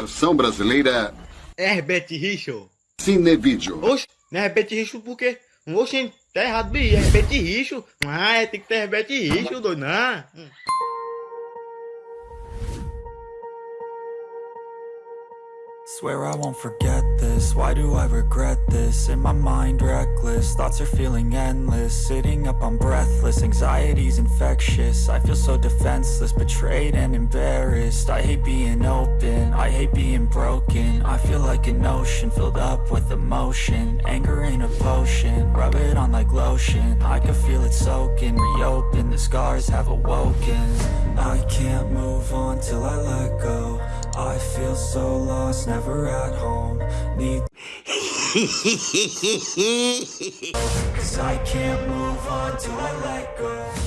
Versão brasileira Herbert Richard. Cinevídeo. Oxe, não é Herbert Richard por quê? Oxe, tá errado, bi. Herbert Richard. Ah, é, tem que ter Herbert Richard, doido, não. Swear I won't forget this, why do I regret this? In my mind reckless, thoughts are feeling endless. Sitting up I'm breathless, anxiety's infectious. I feel so defenseless, betrayed and embarrassed. I hate being open, I hate being broken. I feel like an ocean, filled up with emotion. Anger ain't a potion, rub it on like lotion. I can feel it soaking, reopen, the scars have awoken. I can't move on till I let go so lost, never at home. Need Cause I can't move on till I let go